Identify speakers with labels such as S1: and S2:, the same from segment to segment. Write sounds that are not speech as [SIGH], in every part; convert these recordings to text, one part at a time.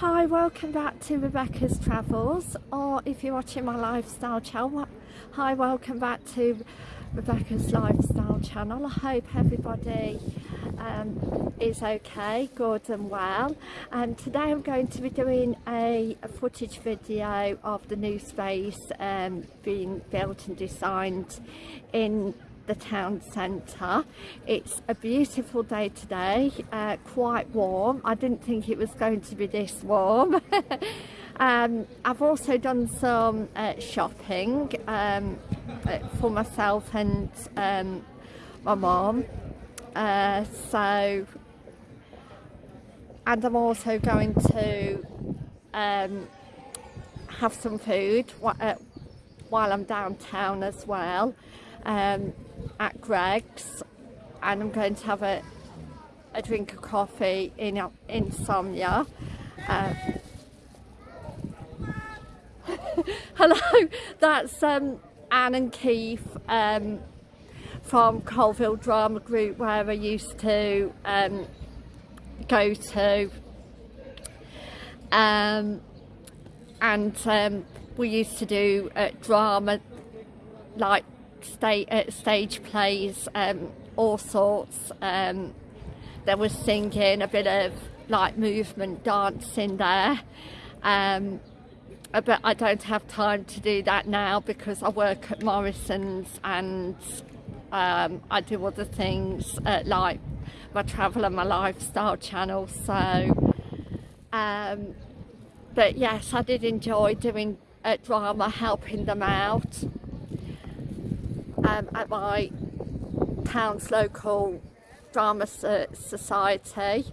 S1: Hi, welcome back to Rebecca's Travels, or if you're watching my lifestyle channel, hi, welcome back to Rebecca's Lifestyle channel. I hope everybody um, is okay, good and well. And today I'm going to be doing a, a footage video of the new space um, being built and designed in the town centre. It's a beautiful day today, uh, quite warm. I didn't think it was going to be this warm. [LAUGHS] um, I've also done some uh, shopping um, uh, for myself and um, my mom. Uh, so, and I'm also going to um, have some food uh, while I'm downtown as well. Um, at Greggs and I'm going to have a, a drink of coffee in Insomnia. Uh, [LAUGHS] hello, that's um, Anne and Keith um, from Coalville Drama Group where I used to um, go to um, and um, we used to do uh, drama like stage, uh, stage plays, um, all sorts. Um, there was singing, a bit of like movement dancing there. Um, uh, but I don't have time to do that now because I work at Morrison's and um, I do other things uh, like my travel and my lifestyle channel. So, um, but yes, I did enjoy doing uh, drama, helping them out um, at my town's local drama society.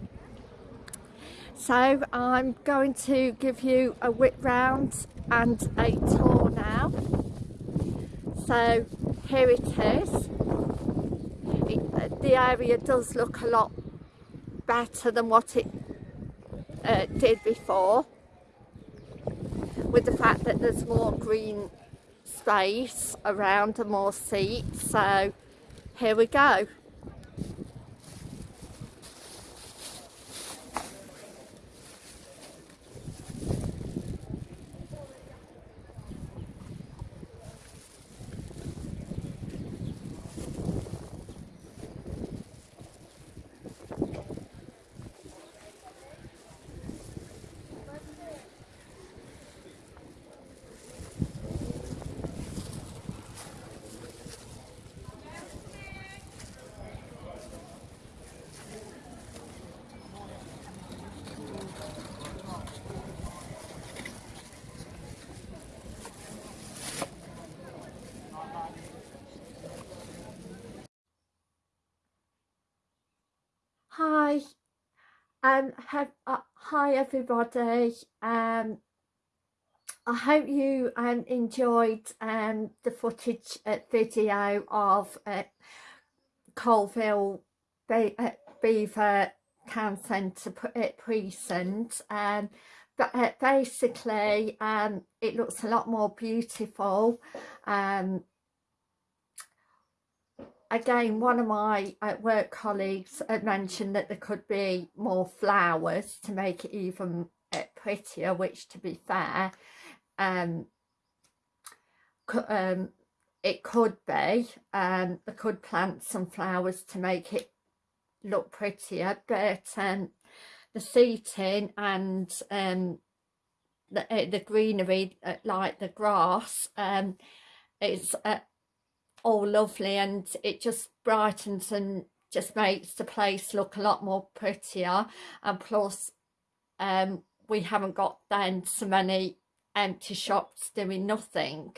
S1: So I'm going to give you a whip round and a tour now. So here it is. It, uh, the area does look a lot better than what it uh, did before with the fact that there's more green space around and more seats. So here we go Hi, um, have, uh, hi everybody. Um, I hope you um, enjoyed um, the footage uh, video of uh, Coalville Be uh, Belvoir Town Centre uh, Precinct. Um, but uh, basically, um, it looks a lot more beautiful. Um, again, one of my uh, work colleagues had mentioned that there could be more flowers to make it even uh, prettier, which to be fair, um, um, it could be. Um, they could plant some flowers to make it look prettier, but um, the seating and um, the, uh, the greenery, like the grass, um, it's uh, all lovely and it just brightens and just makes the place look a lot more prettier. And plus um, we haven't got then so many empty shops doing nothing.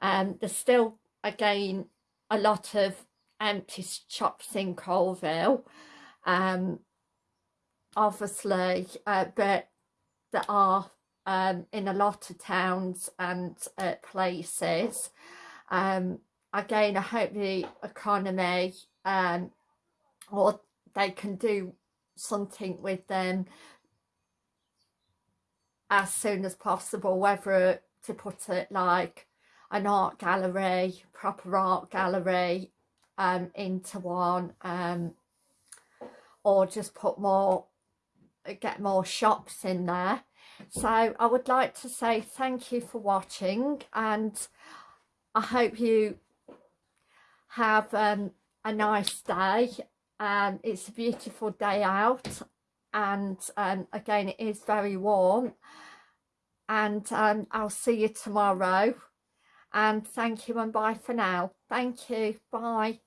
S1: Um, there's still again a lot of empty shops in Coalville. Um, obviously uh, but there are um, in a lot of towns and uh, places. Um, again I hope the economy um, or they can do something with them as soon as possible whether to put it like an art gallery proper art gallery um, into one um, or just put more get more shops in there. So I would like to say thank you for watching and I hope you have um, a nice day. Um, it's a beautiful day out and um, again it is very warm and um, I'll see you tomorrow and thank you and bye for now. Thank you. Bye.